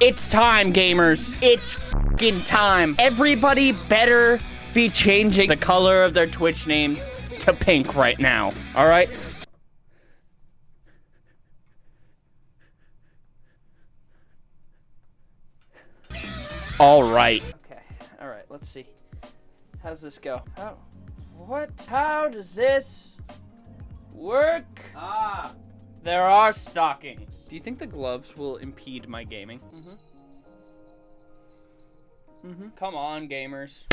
It's time, gamers. It's fucking time. Everybody better be changing the color of their Twitch names to pink right now. All right? All right. Okay. All right. Let's see. How does this go? How? What? How does this work? Ah. There are stockings. Do you think the gloves will impede my gaming? Mm-hmm. Mm-hmm. Come on, gamers.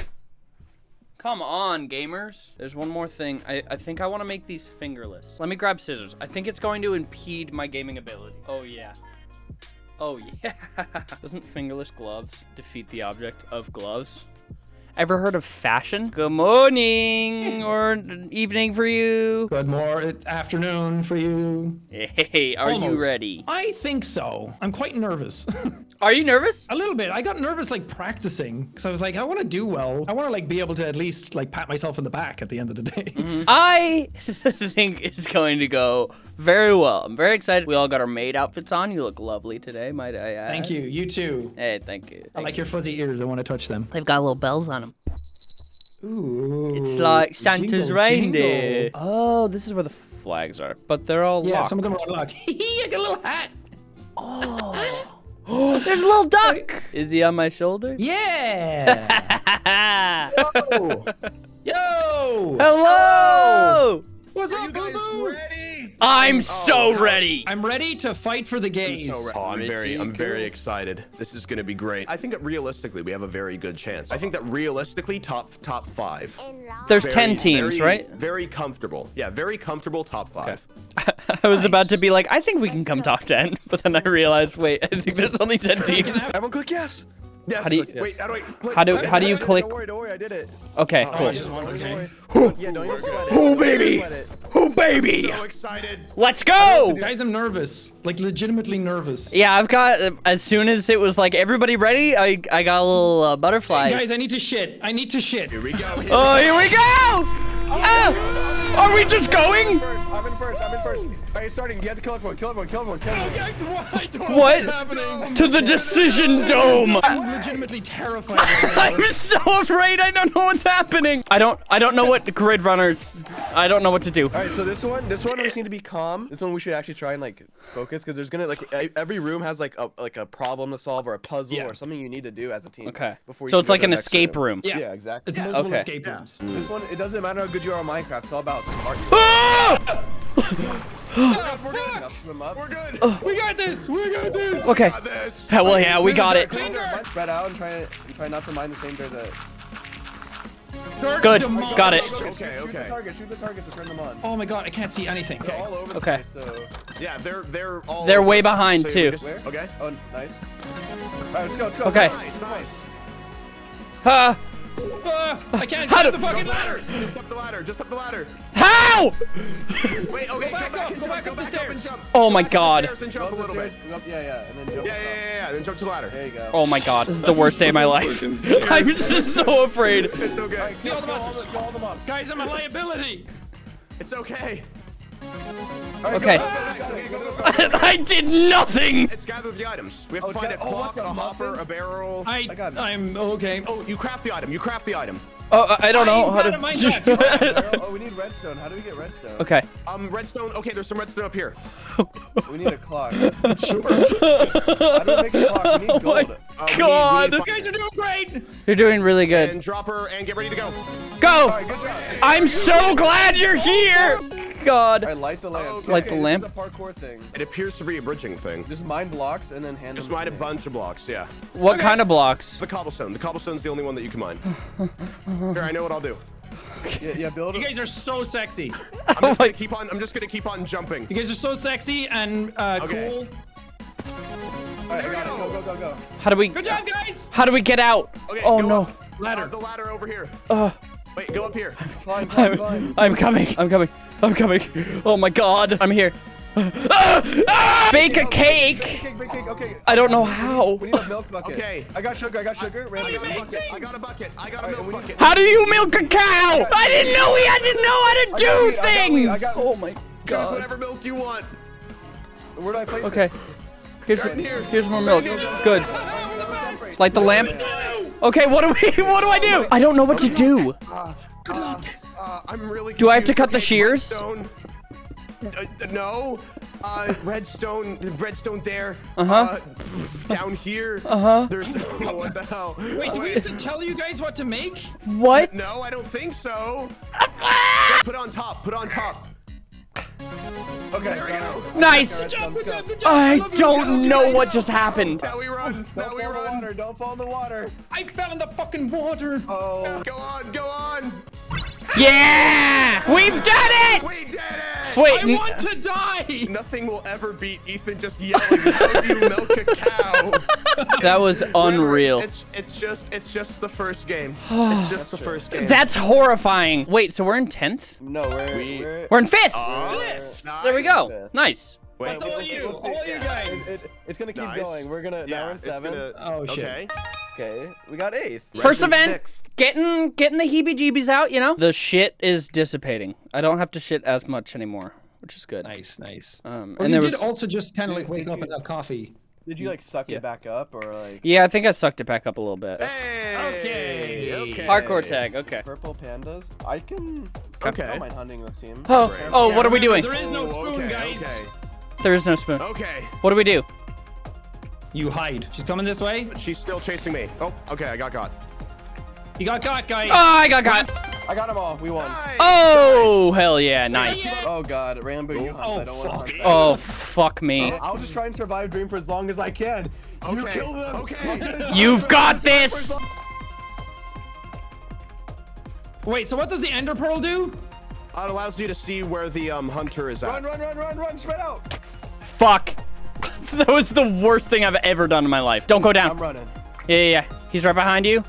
Come on, gamers. There's one more thing. I, I think I want to make these fingerless. Let me grab scissors. I think it's going to impede my gaming ability. Oh, yeah. Oh, yeah. Doesn't fingerless gloves defeat the object of gloves? Ever heard of fashion? Good morning or evening for you. Good morning, afternoon for you. Hey, are Almost. you ready? I think so. I'm quite nervous. Are you nervous? a little bit. I got nervous like practicing because I was like, I want to do well. I want to like be able to at least like pat myself in the back at the end of the day. Mm-hmm. I think it's going to go very well. I'm very excited. We all got our maid outfits on. You look lovely today, might I add. Thank you. You too. Hey, thank you. I like your fuzzy ears. I want to touch them. They've got little bells on them. Ooh. It's like Santa's jingle, reindeer. jingle. Oh, this is where the flags are, but they're all Yeah, locked. some of them are unlocked. I got a little hat. Oh, there's a little duck. Is he on my shoulder? Yeah. Hello. Yo. Hello. What's Are up, you guys boo-boo? ready? I'm oh, so ready. I'm ready to fight for the gays. Oh, I'm very, I'm very excited. This is going to be great. I think that realistically, we have a very good chance. I think that realistically, top top five. There's Very, 10 teams, very- right? Very comfortable. Yeah, very comfortable top five. I was about to be like, I think we can come top 10, but then I realized, wait, I think there's only 10 teams. Everyone click yes. Yes. How do you- Wait, how do I click? How do- Wait, how do you click? Don't worry, don't worry, I did it. Okay, Oh, cool. just one more thing. Yeah, don't even. Oh, baby. sweat. Oh, baby. So excited. Let's go. Guys, I'm nervous. Like legitimately nervous. Yeah, I've got, as soon as it was like, everybody ready? I, I got a little uh, butterflies. Guys, I need to shit. I need to shit. Here we go. Here Oh, here we go. Ah, are we just going? I'm in first. I'm in first. All right, starting. You have to kill everyone. Kill everyone. Kill everyone. Kill everyone. I don't know What? what's happening. To the decision dome. I'm legitimately terrified. I'm so afraid I don't know what's happening. I don't I don't know what grid runners. I don't know what to do. All right, so this one, this one we just need to be calm. This one we should actually try and like focus because there's gonna like every room has like a like a problem to solve or a puzzle Yeah. or something you need to do as a team. Okay. Before you So it's like an the next escape room. Yeah. Yeah, exactly. It's multiple Okay. escape Yeah. rooms. This one, it doesn't matter how good you are on Minecraft. It's all about smart. Ah! We're good. Now swim up. We're good. We got this. We got this. Okay. Got this. Yeah, well, yeah, we got it. Spread out and try and try not to mine the same dirt that. Good. Demolished. Got it. Okay, Shoot the target. Shoot the target to turn them on. Oh my god, I can't see anything. They're Okay. all over the Okay. place. So. Yeah, they're they're all. They're over. way behind, So too. just- Where? Okay. Oh, nice. All right, let's go. Let's go. Okay. Nice, nice. Uh, Ah, I can't How get do- the fucking ladder. Just up the ladder. Just up the ladder. how? Wait. Okay. back Go back up, go jump. back Go up the back up stairs. and jump. Oh Go my back up the God. And Go jump up a little bit. up- Yeah, yeah, and then jump. Yeah, yeah, yeah, yeah. Then jump to the ladder. There you go. Oh my god, this is the worst day of my life. I'm just so afraid. It's okay. Kill all the mobs. Kill all the mobs. Guys, I'm a liability. It's okay. Okay. I did nothing. It's gather the items. We have to Oh, find a ga- oh, what clock, the a hopper, muffin? a barrel. I, I got I'm okay. Oh, you craft the item. You craft the item. Oh, I don't know I'm how not a Minecraft. to. Barrel- Oh, we need redstone. How do we get redstone? okay. Um, redstone. Okay, there's some redstone up here. We need a clock. sure. How do we make a clock? We need Oh my gold. Uh, we need- we God. need You guys are doing great. You're doing really good. And good. drop her and get ready to go. Go. Alright, good job. I'm so glad you're here. God. Alright, light the lamp. Okay. Light the lamp. This is a parkour thing. It appears to be a bridging thing. Just mine blocks and then hand Just them. mine a bunch of blocks, yeah. What kind of blocks? The cobblestone. The cobblestone's the only one that you can mine. Here, I know what I'll do. Yeah, yeah, build You guys are so sexy. I'm Oh just my- gonna keep on. I'm just gonna keep on jumping. You guys are so sexy and uh, Okay. cool. Alright, I got it. Go, go, go, go. How do we? Good job, guys. How do we get out? Okay. Oh no. Up. Ladder. Uh, the ladder over here. Uh, Wait, go up here. Climb, climb, I'm, climb. I'm coming. I'm coming. I'm coming. Oh my God. I'm here. Ah! Ah! Bake a cake. Bake cake, bake cake. Okay. I don't know how. We need a milk bucket. Okay. I got sugar. I got sugar. I Randy, got a milk bucket. bucket. I got a bucket. I got a Alright, milk bucket. How do you milk a cow? I didn't know we had to know how to got do weed, I got weed, I things. got- Oh my Choose whatever milk you want. Where do I place Okay. it? Here's Right here. here's more milk. Good. Light the lamp. Okay, what do we? What do I do? I don't know what to do. Uh, uh, I'm really. Do I have to confused. cut the shears? Redstone. Uh, no. Uh, redstone, redstone there. Uh-huh. Uh, down here. Uh-huh. There's what the hell? Wait, do we have to tell you guys what to make? What? No, I don't think so. Put on top. Put on top. Okay. There we go. Nice. Let's go, let's go. I don't love know guys what just happened. Now we run. Now Don't we fall in the run. water. Don't fall in the water. I fell in the fucking water. Oh. Go on. Go on. Yeah! We've done it! We did it. Wait, I n- want to die. Nothing will ever beat Ethan just yelling, "How do you milk a cow?" that was unreal. It's it's just it's just the first game. it's just the first game. That's horrifying. Wait, so we're in 10th? No, we're We- we're. We're in 5th! Nice. there we go. Nice. Wait, That's all you, all wait, you yeah. guys. It, it, it's gonna keep Nice. going. We're gonna now Yeah, we're in seven. gonna- Oh shit. Okay. Okay, we got eighth. First Redstone event, sixth. getting getting the heebie-jeebies out, you know? The shit is dissipating. I don't have to shit as much anymore, which is good. Nice, nice. Um, Or and you there did was, also just kind of like wake up you- and have coffee. Did you mm, like suck Yeah. it back up or like yeah, I think I sucked it back up a little bit. Hey. Okay. Okay. Hardcore tag, okay. purple pandas? I can. I Okay. don't mind hunting this team. Oh, oh, Yeah, what are we doing? There is no spoon, okay, guys. Okay. There is no spoon. Okay. What do we do? You hide. She's coming this way. She's still chasing me. Oh, okay, I got caught. You got caught, guys. Oh, I got caught. I got them all. We won. Nice. Oh, hell yeah, nice. Oh god, Ranboo, you hunt. Oh, I don't want fuck. to hunt. Oh, fuck me. I'll just try and survive Dream for as long as I can. You kill them. okay. You've got this. Wait, so what does the ender pearl do? Uh, It allows you to see where the um hunter is at. Run, run, run, run, run, spread out. Fuck. that was the worst thing I've ever done in my life. Don't go down. I'm running. Yeah, yeah, yeah. He's right behind you.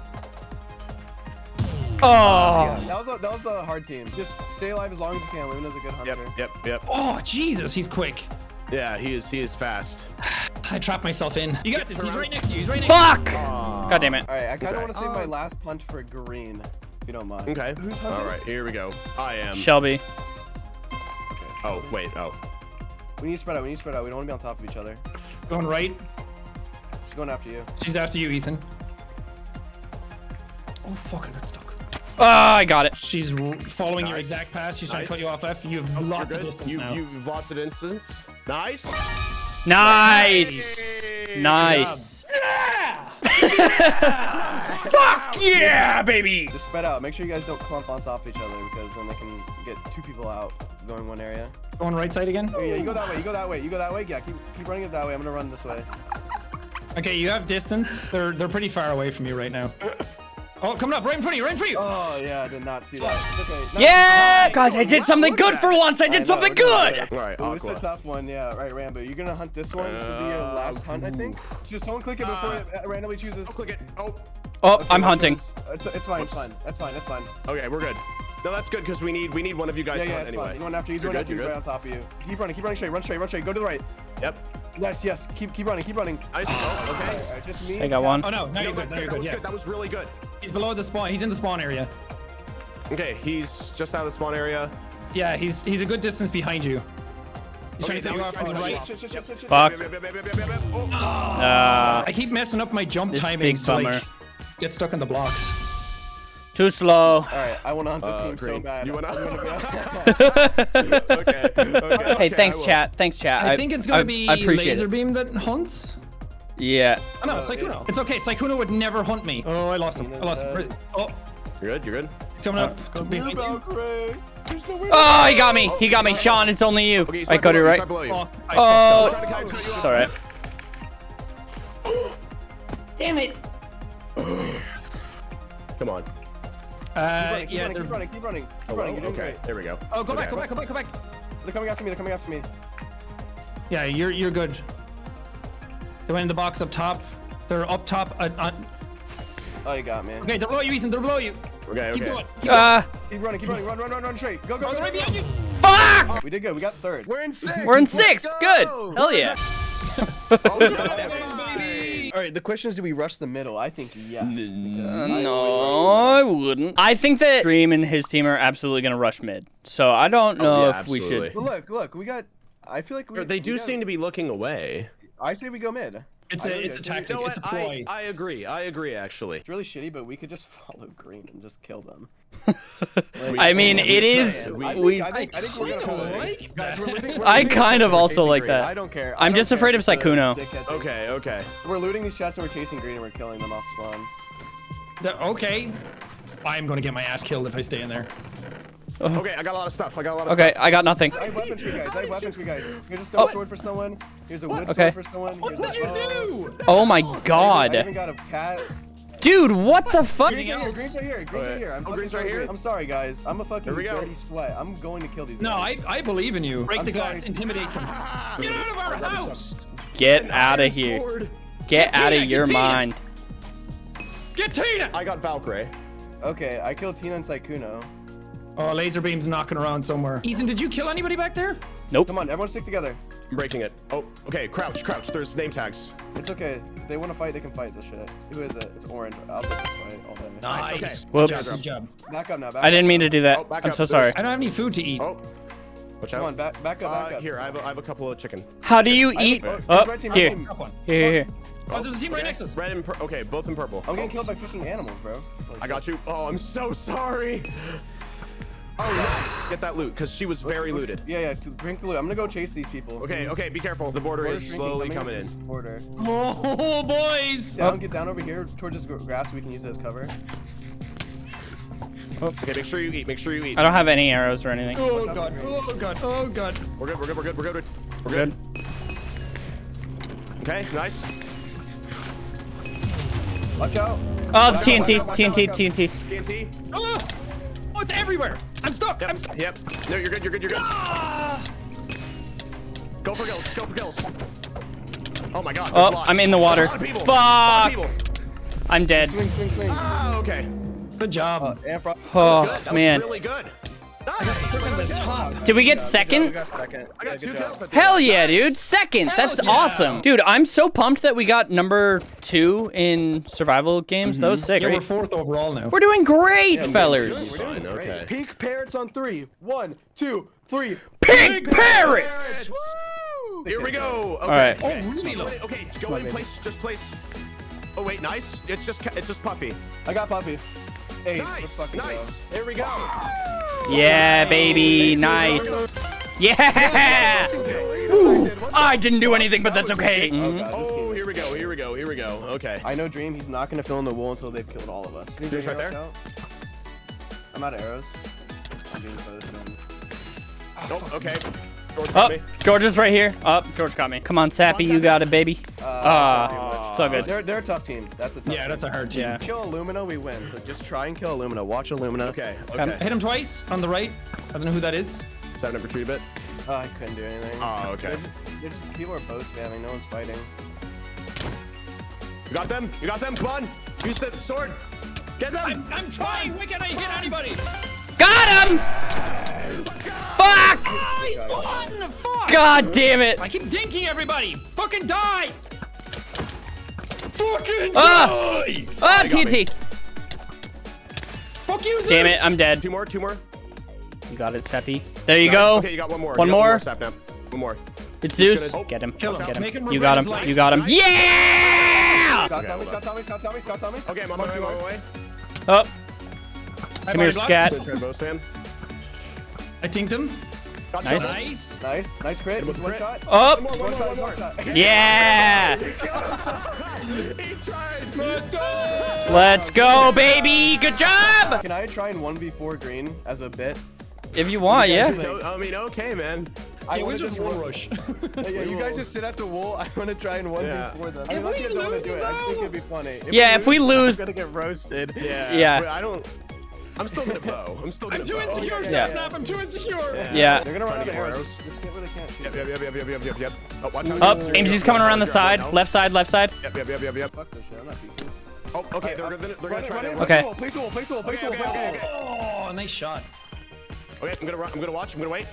Oh. Yeah, that was a, that was a hard team. Just stay alive as long as you can. Luna is a good hunter. Yep, yep, yep. Oh, Jesus, he's quick. Yeah, he is. He is fast. I trapped myself in. You got this. He's right next to you. He's right next to you. Fuck. God damn it. All right, I kind of Okay. want to save my Uh, last punt for green, if you don't mind. Okay. Who's All here we go. I am. Shelby. Oh, wait. Oh. We need to spread out. We need to spread out. We don't want to be on top of each other. Going right. She's going after you. She's after you, Ethan. Oh, fuck, I got stuck. Oh, I got it. She's r- following your exact path. She's trying to cut you off F. You have You're lots of distance you, now. You've lost of distance. Nice. Nice. Hey, Nice. Fuck yeah, baby. Just spread out. Make sure you guys don't clump on top of each other because then they can get two people out going one area. Going right side again. Oh, yeah, you go that way. You go that way. You go that way. Yeah, keep keep running it that way. I'm gonna run this way. Okay, you have distance. They're they're pretty far away from you right now. Oh, coming up right in front of you, right in front of you. Oh yeah, I did not see that. It's okay. No, Yeah, guys, I did something look at good for once. I I know, did something we're good. All right, Ooh, it's a tough one, yeah. Right, Ranboo. You're gonna hunt this one. This should be your Uh, last hunt, I think. Just someone click it before it uh, randomly chooses. Click it. Oh. Oh, Okay, I'm hunting. It's, it's fine. It's fine. That's fine. That's fine. Okay, we're good. No, that's good because we need we need one of you guys Yeah, to yeah, hunt it's anyway. fine. He's going after you. He's You're good, after you. you're Right on top of you. Keep running. Keep running straight. Run straight. Run straight. Go to the right. Yep. Yes, yes. Keep keep running. Keep running. Nice. Oh, okay. All right, just me. I got one. Oh no, now No, you're good. that's you're That was Yeah. good. That was really good. He's below the spawn. He's in the spawn area. Okay, he's just out of the spawn area. Yeah, he's he's a good distance behind you. He's Okay, trying to cut you now from the trying right. Fuck. Oh. Uh, I keep messing up my jump This timing. big so, like, get stuck in the blocks. too slow. All right, I want to hunt this Uh, team so bad. You wanna- I'm gonna okay. okay. Hey, okay, thanks, chat. Thanks, chat. I, think it's gonna I, be I appreciate laser it. beam that hunts. Yeah. Oh no, Sykkuno. It's okay. Sykkuno would never hunt me. Oh, I lost him. I lost him. Where's- Oh, You're good. You're good. he's coming up. Uh, behind you. Valkyrae. There's no way. Oh, he got me. He got me. Sean, it's only you. Okay, I got it below you, right. below you. Fuck, I Oh, Trying to cut- cut you off. it's alright. Damn it. Come on. Uh, Keep yeah, running, they're. keep running, keep running, keep Oh, running. You're doing okay. great. There we go. Oh, go back, go back, go back, go back. They're coming after me. They're coming after me. Yeah, you're you're good. They went in the box up top. They're up top. Uh, uh, Oh, you got me. okay, they're below you, Ethan. They're below you. Okay. Keep Okay. going. Keep Uh, Keep running, keep running. Run, run, run, run straight. Go, go, going. go, Right go, behind you. fuck! We did good. We got third. We're in six. We're in six. go. Good. Hell yeah. Oh. All right. The question is, do we rush the middle? I think yes. Uh, no, I wouldn't. I think that Dream and his team are absolutely gonna rush mid. So I don't know Oh, yeah, if we should. rush- But look, look. We got. I feel like we. They we do got- seem to be looking away. I say we go mid. It's I a really it's a do. tactic. You know It's a what? I. I agree. I agree, actually. It's really shitty, but we could just follow green and just kill them. I mean, it is. can. I think, We. I think, I think we're gonna kinda like green. Looting- I kind of also like green. that. I don't care. I I'm don't just care afraid of it's a Sykkuno. dickhead. Okay, okay. We're looting these chests and we're chasing green and we're killing them off spawn. The- okay. I'm gonna get my ass killed if I stay in there. Oh. Okay, I got a lot of stuff. I got a lot of Okay, I got nothing. I have weapons for you guys. I have weapons for you guys. Here's a stone Oh. sword for someone. Here's a wood Okay. sword for someone. What Here's did you do? Uh, oh my I even god. got a cat. Dude, what the fuck? Green's right here. Green's right here. Green's right here. I'm Oh, Green's right here? I'm sorry, guys. I'm a fucking Here we go. dirty sweat. I'm going to kill these No, guys. I I believe in you. Break I'm the glass. sorry. Intimidate them. Get out of our house. Get out of here. sword. Get Get out of your Tina. mind. Get Tina. I got Valkyrae. Okay, I killed Tina and Sykkuno. Oh, LazarBeam's knocking around somewhere. Ethan, did you kill anybody back there? Nope. Come on, everyone stick together. I'm breaking it. Oh, okay. Crouch, crouch. There's name tags. It's okay. If they want to fight, they can fight this shit. Who is it? It's orange. I'll take this fight all day. Nice. okay. Whoops. Good job. Good job. Back up now. Back I didn't up. mean to do that. Oh, I'm up. so sorry. I don't have any food to eat. Oh, watch out. Come on, back, back up, back Uh, up. here, I have, a, I have a couple of chicken. How do you I- eat? oh, Oh, red team, red here. team. Here, here, here. Oh, there's a team right next to us. Red and pur- okay, both in purple. I'm getting killed by fucking animals, bro. Like, I got you. Oh, I'm so sorry. Oh, nice. Get that loot, because she was very looted. Yeah, yeah. Drink the loot. I'm gonna go chase these people. Okay, mm-hmm. okay, be careful. The border Border's is slowly coming coming in. in. Border. Oh, boys. Down, get down over here towards this grass so we can use it as cover. Oh. Okay, make sure you eat. Make sure you eat. I don't have any arrows or anything. Oh god. Oh god. Oh god. We're good. We're good. We're good. We're good. We're Good. Okay, nice. Watch out. Oh, Watch out, TNT, out, TNT, out. TNT. TNT. Oh, oh it's everywhere. I'm stuck. I'm stuck. Yep. No, you're good. You're good. You're good. Ah. Go for kills. Go for kills. Oh my God. Oh, there's a lot. I'm in the water. There's a lot of people. A lot of Fuck. I'm dead. Swing, swing, swing. Ah, okay. Good job. Uh, Amphro- Oh, Good. That man. was really good. Nice. the top. Did we get Good job, second? We second. Yeah, two good job. kills. at the Hell yeah, dude. Second. That's yeah. awesome. Dude, I'm so pumped that we got number two in survival games. That was mm-hmm. sick. Yeah, we're fourth overall now. We're doing great, Yeah, we're fellers. doing- we're doing okay. Pink parrots on three. One, two, three. Pink parrots. Woo! Here we go. Okay. All right. Okay. Oh, really low. Okay, go on, in baby. place. Just place. Oh wait, nice. It's just it's just puffy. I got Puppy. Ace. Let's Nice, fucking nice. Here we go. Yeah, baby. Nice. Yeah. Ooh, I didn't do anything, but that's okay. go. Oh, Mhm. God, Oh, here we go. Here we go. Here we go. Okay. I know Dream. He's not gonna fill in the wool until they've killed all of us. Dream's Dream's right there. out. I'm out of arrows. I'm being close. man. Nope. Okay. George got Oh, me. George is right here. Oh, George got me. Come on, Sappy, you got it, baby. Ah, it's all good. They're they're a tough team. That's a tough. Yeah, team. that's a hard team. Yeah. Kill Illumina, we win. So just try and kill Illumina. Watch Illumina. Okay. Um, Okay. Hit him twice on the right. I don't know who that is. Seven up retreat a bit. Oh, I couldn't do anything. Oh, okay. They're just, they're just, people are bow spamming. No one's fighting. You got them. You got them. Come on. Use the sword. Get them. I'm trying. Why can't I hit anybody? Got him! Fuck! He's won. Fuck. God damn it! I keep dinking everybody. Fucking die. Fucking Ah! die. Ah, you got. TNT. Fuck you, Zeus. Damn it, I'm dead. Two more. Two more. You got it, Seppi. There you Nice. go. Okay, you got one more. One You got more. Now. One more. It's Zeus. gonna- Get him. Kill him. Get him him. You got him. regret You got him. life. Yeah! Scott Okay, Tommy, hold Scott Tommy, Scott Tommy, Scott Tommy. Okay, I'm on my way. On my way. Oh, Hi, come here, scat. Good trade, both Sam. I tinked him. Got Nice. shot. Nice. Nice, nice crit. Hit him One crit. shot. Oh, One more. One One more. shot, One more. shot. yeah! he tried. Let's go. Let's go, baby. Good job. Can I try and 1v4 green as a bit? If you want, You yeah. think- No, I mean, okay, man. I Yeah, we wanna just wall rush. Yeah, yeah, you guys just sit at the wall. I want to try and 1v4 them. I If mean, let's we get Noah to do lose, it. I think it'd be funny. Yeah, if we lose- I'm gonna get roasted. Yeah. Yeah. I don't. I'm still gonna bow. I'm still gonna I'm too bow. insecure, Yeah. Sapnap. I'm too insecure. Yeah. They're gonna run out of arrows. Just get where they can't shoot. Yep, yep, yep, yep, yep, yep, yep, yep. Oh, watch out. Up. Ames's coming around the side. Left side, left side. Yep, yep, yep, yep, yep. Fuck this shit. I'm not peeking. Oh, okay. They're gonna, they're gonna try to. Okay. it. Place the wall, place the wall, place the wall, place the wall. Oh, nice shot. Oh, okay, I'm gonna run. I'm gonna watch. I'm gonna wait.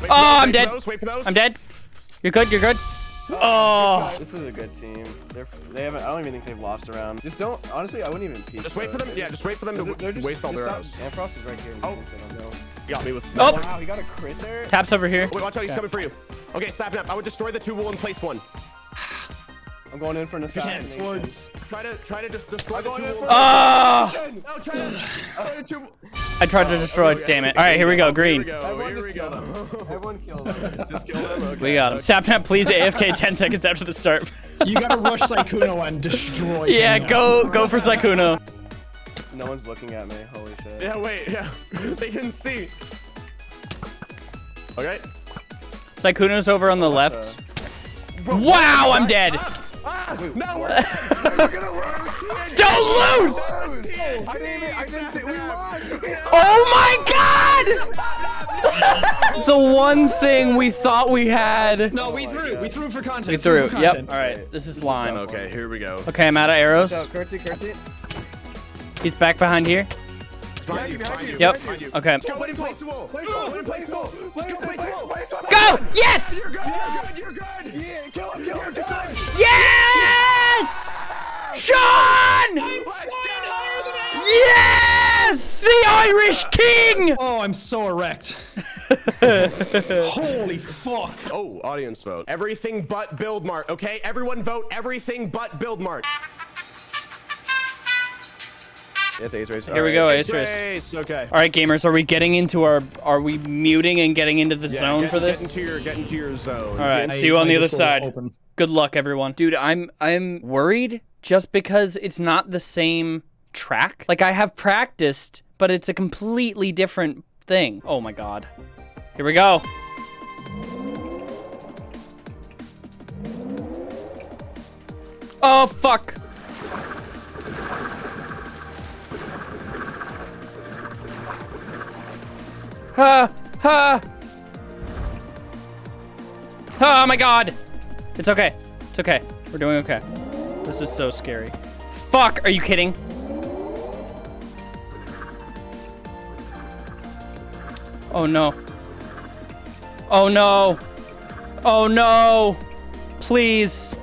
wait Oh, those, I'm dead. Those, wait for those. I'm dead. You're good. You're good. Oh. This is a good team. They're they haven't. I don't even think they've lost a round. Just don't. Honestly, I wouldn't even peek. Just wait for them. Yeah, just wait for them to They're, they're just, waste all their stop- arrows. Antfrost is right here. Oh. I don't know. You got me with. Oh. Wow, he got a crit there. Taps over here. Wait, watch out. He's coming for you. Okay, Sapnap. I would destroy the two wool and place one. I'm going in for an Can't swords. Try to try to just destroy the going in two. for- Ah! No, try to destroy the. I tried to destroy it. Damn it. All right, here we go. Here we Green. go. Here we kill go. them. Everyone kill them. Just kill them. Okay. We got him. Sapnap, please AFK 10 seconds after the start. You gotta rush Sykkuno and destroy. yeah, him. go go for Sykkuno. No one's looking at me. Holy shit. Yeah, wait, yeah. they didn't see. Okay. Sykkuno's over on the left. Wow, I'm dead. Ah, no, we're, we're gonna lose. Don't lose! I didn't even, I didn't see, we lost. Oh my god! the one thing we thought we had. No, we threw. We threw for content. We threw. for Yep. All right. This is lime. Okay, here we go. Okay, I'm out of arrows. Curtsy, curtsy. He's back behind here. Behind you, behind you, Yep. behind you. Okay. Go, win and place the wall. Place wall, win, place wall. Let's go place the wall. Go! Yes! You're good, you're good, you're good. Yeah, kill him, kill him, kill him. Yes! Sean! Let's. Yes! The Irish King! Oh, I'm so erect. Holy fuck. Oh, audience vote. Everything but build mart, okay? Everyone vote everything but build mart. It's ace race. Here we go, Ace Race. Race, okay. All right, gamers, are we getting into our? Are we muting and getting into the Yeah, zone get, for this? Get into your, get into your zone. All right, I- see you on my the other side. open. Good luck, everyone. Dude, I'm I'm worried just because it's not the same track. Like I have practiced, but it's a completely different thing. Oh my god. Here we go. Oh fuck. Ha. Oh my god. It's okay. It's okay. We're doing okay. This is so scary. Fuck, are you kidding? Oh no. Oh no. Oh no. Please.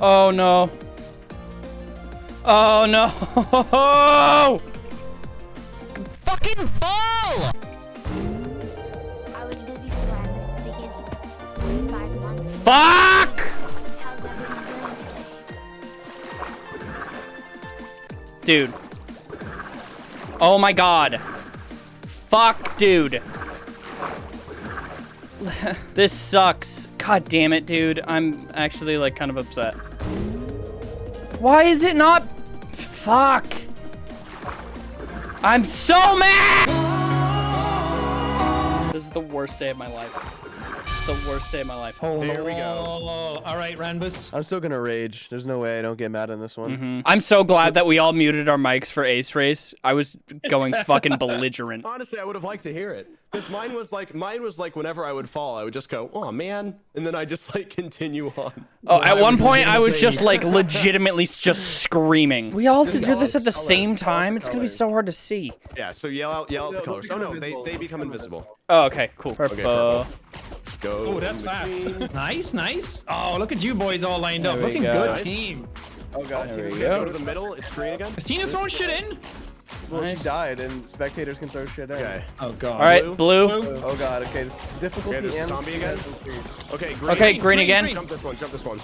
Oh no. Oh no. Fuck! Dude. Oh my god. Fuck, dude. this sucks. God damn it, dude. I'm actually like kind of upset. Why is it not? Fuck. I'm so mad! This is the worst day of my life. The worst day of my life. Hold Here we go. All right, Ranbus. I'm still gonna rage. There's no way I don't get mad on this one. Mhm. I'm so glad that we all muted our mics for Ace Race. I was going fucking belligerent. Honestly, I would have liked to hear it. Because mine was like, mine was like, whenever I would fall, I would just go, oh man, and then I just like continue on. Oh, at one point, I was just like legitimately just screaming. We all have to do this at the same time. It's gonna be so hard to see. Yeah, so yell out, yell out the colors. Oh no, they, they become become invisible. Oh, okay, cool. Purple. purple. Uh, go. Oh, that's fast. nice, nice. Oh, look at you boys all lined up. Looking good team. Oh god. There we Okay, go. Go to the middle. It's green again. Is Tina throwing shit in? Well, Nice. she died, and spectators can throw shit at Okay. Oh god. All right, Blue. blue. Oh god. Okay. This difficulty Okay, there's a and zombie again? Okay, green. Okay, green green, again. green. Jump this one. Jump this one.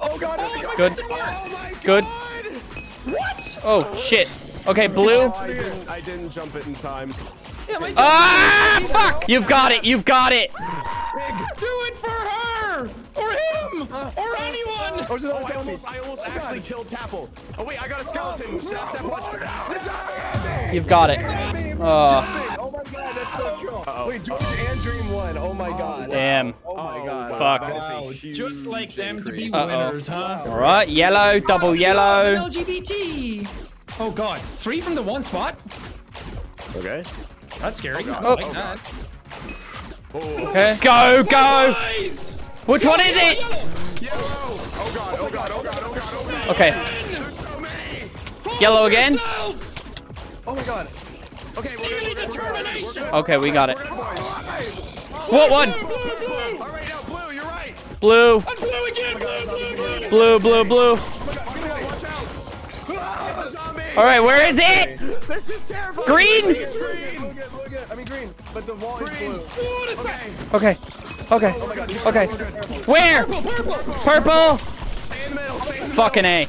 Oh god. Oh my god. Good. Good. What? Oh shit. Okay, blue. Oh, I didn't. I didn't jump it in time. Yeah, my Ah, fuck! You've got it. You've got it. Do it for her! Or him! Or anyone! Oh, there's another Oh, I almost, I almost actually killed Tapl. Oh wait, I got a skeleton. Snap, snap, watch. It's zombie. You've got it. Zombie, Uh. Oh my god, that's so true. Wait, George and Dream won. Oh my god. Damn. Oh my god. Fuck. That is a Wow, just like them to be increase. Uh-oh. winners, huh? All right, yellow, double yellow. LGBT. Oh god, three from the one spot. Okay. That's scary. I Oh. like that. Oh, Okay. Go, go. Guys! Which one is it? Yellow. Oh god. Oh god. Oh god. Oh god. Oh god. Okay. So. Yellow again. Oh my god. Okay, we're good. We're good. We're good. determination. We're good. Okay, we got it. We're good, boys. What one? Blue, blue! Blue. You're. Blue, blue! Okay. All right, where is it? This is terrifying. Green? Green. Look at, look at. I mean green, but the wall is blue. That's fast. Okay. Okay. Okay. Where? Purple. Stay in the middle. Stay in the Fucking A.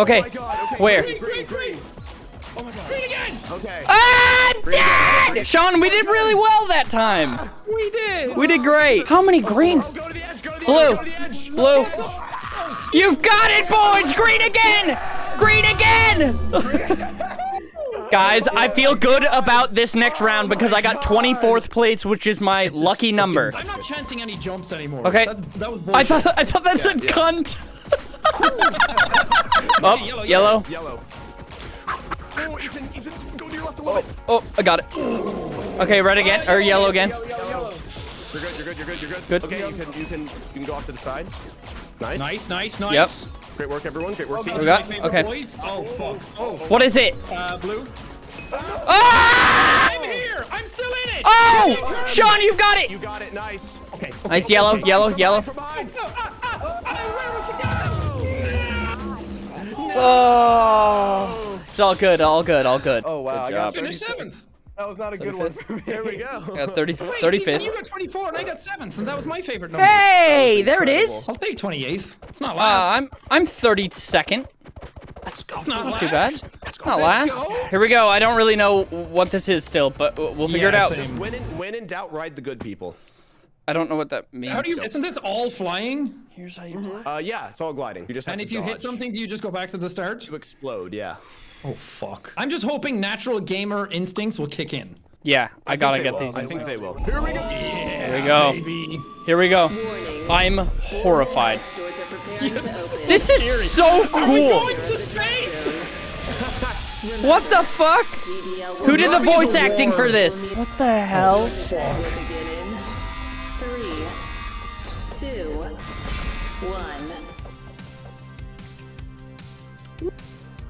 Okay. Where? Green, green. Okay. Ah, dead! Sean, we did really well that time. We did. We did great. How many greens? Go edge. Go Blue. edge. Go to the edge. Blue. You've got it, boys! Green again! Green again! Guys, I feel good about this next round because I got 24th place, which is my lucky number. I'm not chancing any jumps anymore. Okay. That's, that was I thought I thought that said yeah. cunt. oh, Yellow, yellow. Yellow. Oh, Ethan, Ethan, go to your left a little bit. Oh, oh I got it. Okay, red again or yellow again. You're good. You're good. You're good. You're good. Good. Okay, you can you can you can go off to the side. Nice. Nice, nice, nice. Yep. Great work, everyone. Great work, team. We got- okay. Boys. Oh fuck. Oh. What is it? Uh, blue. Ah! I'm here. I'm still in it. Oh, Sean, you've got it. You got it. Nice. Okay. Nice yellow, yellow, yellow. From behind. Oh, it's all good, all good, all good. Oh wow, I got Finish 37. seventh. That was not a good one for me. There we go. I got 30, Wait, Ethan, You got 24 and I got 7th, and that was my favorite number. Hey, there it is. I'll take 28th. It's not Uh. I'm I'm 32nd. Let's go. It's not Not too bad. Not last. go. Here we go. I don't really know what this is still, but we'll figure it out. same. When in, when in doubt, ride the good people. I don't know what that means. How do you? Isn't this all flying? Here's how you. Uh, yeah, it's all gliding. You just have And to if you hit something, do you just go back to the start? to explode, yeah. Oh fuck. I'm just hoping natural gamer instincts will kick in. Yeah, I, think gotta get will. these. I think they will. Here we go. Here we go. Baby. Here we go. Warning. I'm horrified. Doors are preparing to open. This is so cool. Going to space. What the fuck? Who did the voice acting for this? What the hell? will one.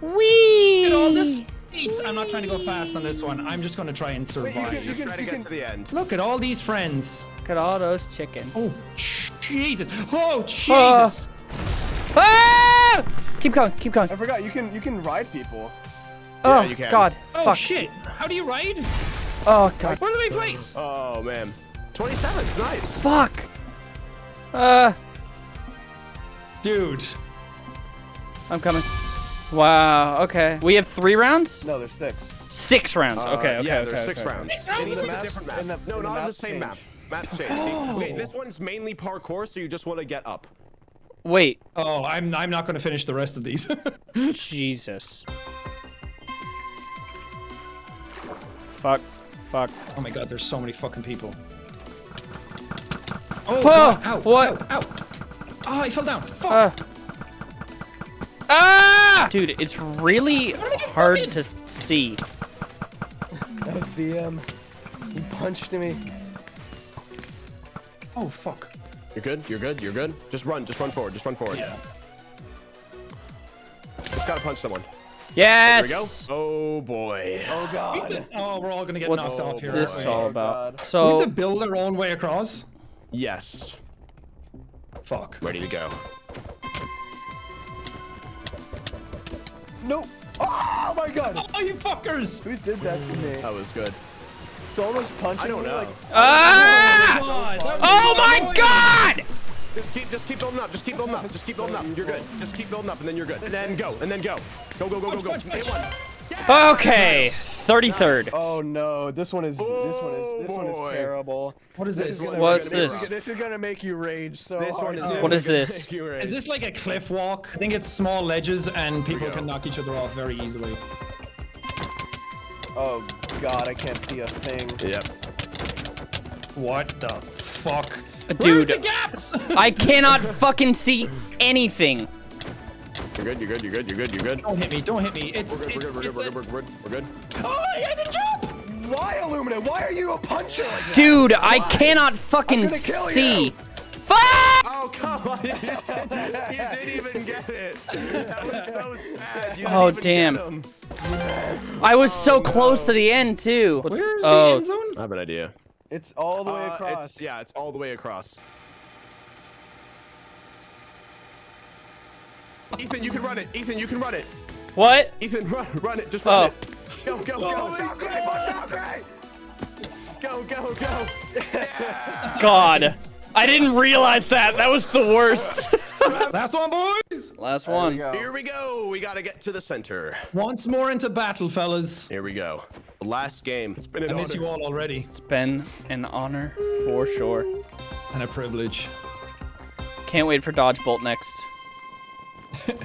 Wee. Look at all this space. I'm not trying to go fast on this one. I'm just going to try and survive. can- Just can- try to get can- to the end. Look at all these friends. Look at all those chickens. Oh, Jesus. Oh, Jesus. Ah! Keep going. Keep going. I forgot you can you can ride people. Oh you can. God. oh, Fuck. shit. How do you ride? Oh God. Where do they place? Oh, man. 27, nice. Fuck. Uh, Dude. I'm coming. Wow. Okay. We have three rounds. No, there's six. Six rounds. Uh, okay. Okay. yeah, okay, there's six okay. rounds. rounds? In In the the maps- different map. in the- no, in the not on the same change. map. Map change. See, okay, this one's mainly parkour, so you just want to get up. Wait. Oh, I'm I'm not going to finish the rest of these. Jesus. Fuck. Fuck. oh my god, there's so many fucking people. Oh, Oh, God. Ow, what? Ow, ow. Oh, I fell down. Fuck. Uh. Ah! Dude, it's really hard to see. That was BM. He punched me. oh, fuck. You're good. You're good. You're good. Just run. Just run forward. Just run forward. Yeah. Just gotta punch someone. Yes. There we go. Oh boy. Oh god. Oh, we're all going to get What's knocked off here. What's this aren't all Oh, about? So We have to build our own way across? Yes. Fuck. Ready to go. No. Oh my god. Oh, you fuckers! Who did that to me? That was good. Someone was punching I don't me know. like ah! God, that was Oh my. God! Just keep, just keep building up. Just keep building up. Just keep building up. You're good. Just keep building up, and then you're good. And then go. And then go. Go, go, go, go, go. Punch, punch, Hit punch. One. Okay. 33rd. Oh no, this one is this one is this one is Oh, terrible. What is This this? is gonna- What's this? this? Is, gonna make you rage so This hard. one is. Oh, What is gonna this? make you rage. Is this like a cliff walk? I think it's small ledges and people can knock each other off very easily. Oh god, I can't see a thing. Yep. What the fuck? Dude. Where's the gaps? I cannot fucking see anything. You're good. You're good. You're good. You're good. You're good. don't hit me, don't hit me. It's, We're good. We're it's, good. We're good. a- We're good. We're good. We're good. Oh, I didn't jump! Why Illumina? Why are you a puncher like that? Dude, I cannot fucking I'm kill see. you. Fuck! Oh come on! You didn't, you didn't even get it. That was so sad. You didn't Oh, even damn. Get him. I was so close to the end too. What's- Where's the oh, end zone? I have an idea. It's all the way Uh, across. It's, yeah, it's all the way across. Ethan, you can run it. Ethan, you can run it. what? Ethan, run, run it. Just run Oh. it. Go, go, go. Valkyrae, Valkyrae! Go, go, go. God. I didn't realize that. That was the worst. Last one, boys. Last There we one. Here we go. We got to get to the center. Once more into battle, fellas. Here we go. The last game. It's been an I miss honor. you all already. It's been an honor for sure. And a privilege. Can't wait for Dodge Bolt next.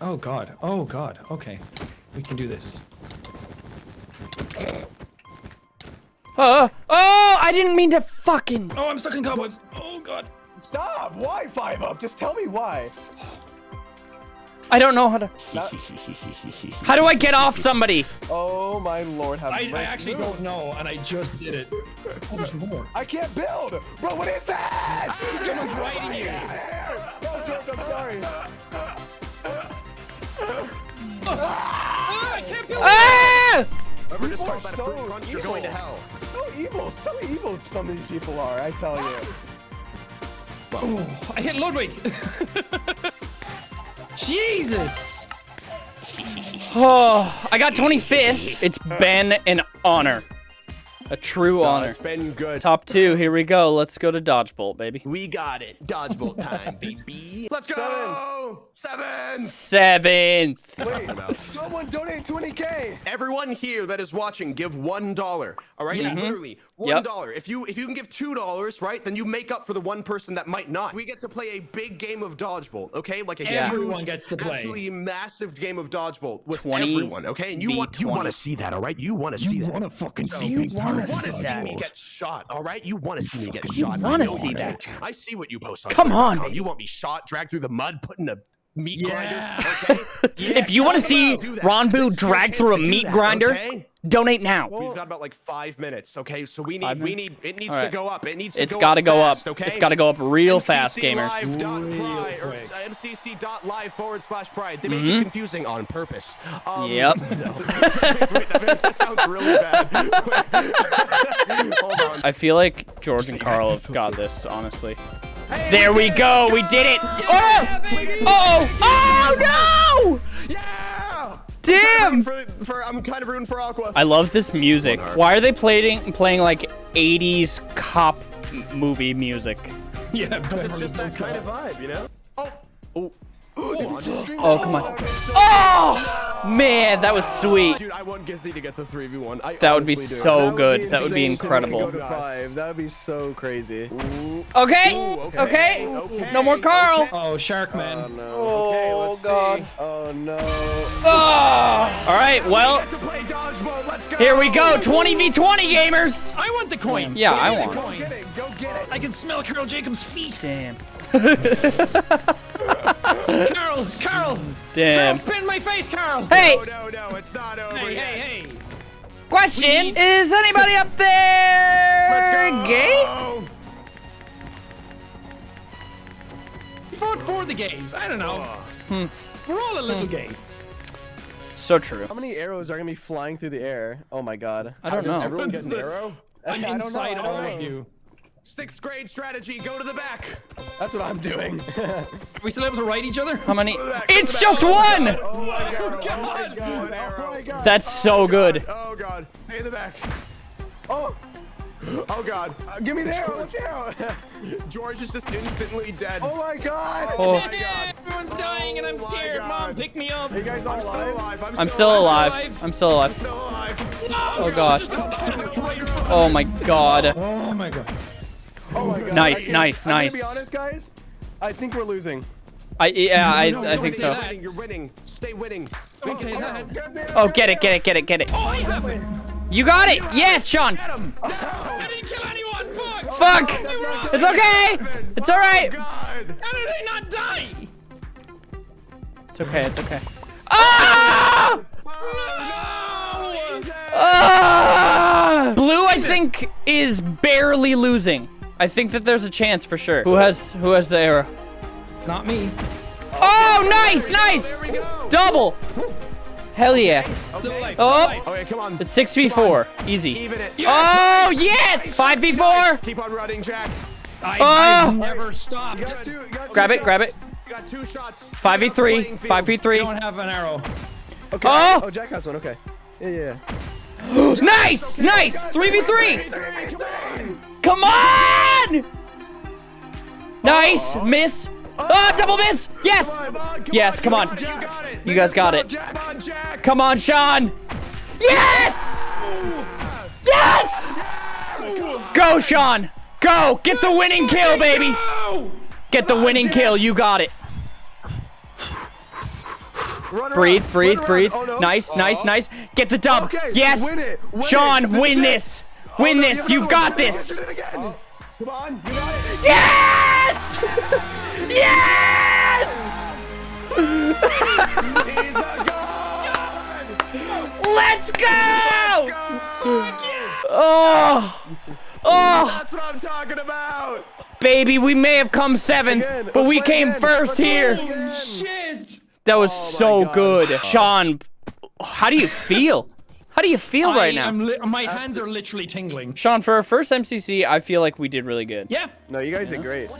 Oh god. Oh god. Okay. We can do this. Oh, oh, I didn't mean to fucking. Oh, I'm stuck in cobwebs. Oh god. Stop! Why five up? Just tell me why. I don't know how to. How do I get off somebody? Oh my lord, have I, I mercy. actually don't know, and I just did it. Oh, there's more. I can't build! Bro, what is that? Someone's riding you. No, Jordan, I'm sorry. Ah, I can't build. Ah! Whoever just People are talked a so fruit crunch, you're evil. going to hell. So evil, so evil some of these people are, I tell you. Oh, I hit Ludwig. Jesus. Oh, I got 25th. It's been an honor. A true honor. It's been good. Top two, here we go. Let's go to Dodge Bolt, baby. We got it. Dodgeball time, baby. Let's go. Seven. Seven. Seventh. Wait, someone donate 20k! Everyone here that is watching, give one dollar. All right, mm-hmm. literally one Yep. If you if you can give two dollars, right, then you make up for the one person that might not. We get to play a big game of dodgeball, okay? Like a Yeah. huge, Everyone gets to play. absolutely massive game of dodgeball with 20 everyone, okay? And you v want you want to see that, all right? You want to see that. You wanna fucking see you me want to see dodgeball. me get shot, all right? You want to see me get You shot. I wanna see that. I see what you post on. Come on, Oh, baby. You want me shot, dragged through the mud, put in a meat Yeah. grinder, okay? If you want to see Do that. Ranboo This is your drag through a meat that, grinder, okay? donate now. We've got about like five minutes, okay? So we need, we need, it needs All to go up. It needs to It's go got to up go fast, up. Okay? It's got to go up real fast, gamers. MCClive.pride or quick. uh, MCC.live forward slash pride. They make it confusing on purpose. Um, Yep. no. Wait, that, that sounds really bad. Hold on. I feel like George and Karl have got this, honestly. There we go. We did it. Oh! Oh! Oh no! Yeah! Damn! For, for, I'm kind of rooting for Aqua. I love this music. Why are they playing playing like 80s cop movie music? Yeah, it's just that kind of vibe, you know? Oh. Oh. Oh, come on. Oh! oh! Man, that was sweet. Dude, I want Gizzy to get the 3v1. I That would be honestly do. so good. That would be insane to me to incredible. Go to five. That would be so crazy. Okay. Ooh, Okay. okay, No more Karl. okay. Oh, Sharkman. Oh no. Oh, okay, let's God. see. Oh no. Oh! All right. Well, Get to play dodgeball. Let's go. here we go. 20v20 gamers. I want the coin. Yeah, I Give me the want. coin. Get it. Go get it. I can smell Karl Jacobs' feet. Damn. Carol, Carol, Damn. Carol, spin my face, Carol. Hey, Oh, no, no, it's not over Hey, yet. hey, hey. question. Is anybody up there Let's go. gay? Vote for the gays. I don't know. Hmm. We're all a little gay. So true. How many arrows are gonna be flying through the air? Oh my god. I don't know. Everyone get an the- arrow? I'm I don't know, inside all of you. Sixth grade strategy. Go to the back. That's what I'm doing. Are we still able to write each other? How many? Go to the back, It's just Oh my one. God. oh my god. Oh my God. god. Oh my god. That's so good. Oh god. Stay in the back. Oh, Oh god. uh, give me the arrow. With the arrow. George is just instantly dead. oh my god. Oh Oh. my god. Everyone's dying and I'm Oh scared. Mom, pick me up. Are you guys all I'm still alive? alive. I'm, I'm still alive. alive. I'm still alive. Still alive. Oh god. Oh my god. Oh my god. Oh my god. Nice, I- nice, I'm nice. Gonna be honest, guys. I think we're losing. I yeah, I No, no, I think say so. that. Winning, You're winning. Stay winning. Don't say that. Get the Oh, arrow, get it, get it, get it, get it. Oh, I have it. You got it. Yes, Sean. I didn't kill anyone. Fuck. Fuck. They It's okay. It's all right. God. How did they not die? It's okay. It's okay. Ah! Oh, no. Ah! Blue, I think, is barely losing. I think that there's a chance for sure. Who has who has the arrow? Not me. Oh, nice, nice. Go. Double. Hell yeah. Still alive. Oh, Okay, come on. it's 6v4. Easy. Even it. Oh, yes. 5v4. Keep on running, Jack. I, Oh! I've never stopped. Got two, got two Grab it, shots. grab it. You got two shots. 5v3. Playing field. I 5v3. don't have an arrow. Okay. Oh! Oh, Jack has one. Okay. Yeah, yeah. yeah. nice, nice. 3v3. Come on. Nice, miss. Ah, double miss. Yes. Yes, come on. You guys got it. Come on, Sean. Yes. Yes. Go, Sean. Go. Get the winning kill, baby. Get the winning kill. You got it. Run Breathe, around, breathe, breathe. Oh, no. Nice, nice, nice. Get the dub. Okay, yes. win win Sean, it. This win this. Oh, no, this. you You've gotta got win. this. Do. Come on, you got it. Yes! yes! He's a god. Let's go! Oh, oh, That's what I'm talking about. baby, we may have come seventh, Again, but let's we came again. first here. again. Shit. That was Oh so God. good. Sean, how do you feel? How do you feel right now? am li- my uh, hands are literally tingling. Sean, for our first MCC, I feel like we did really good. Yeah. No, you guys did great.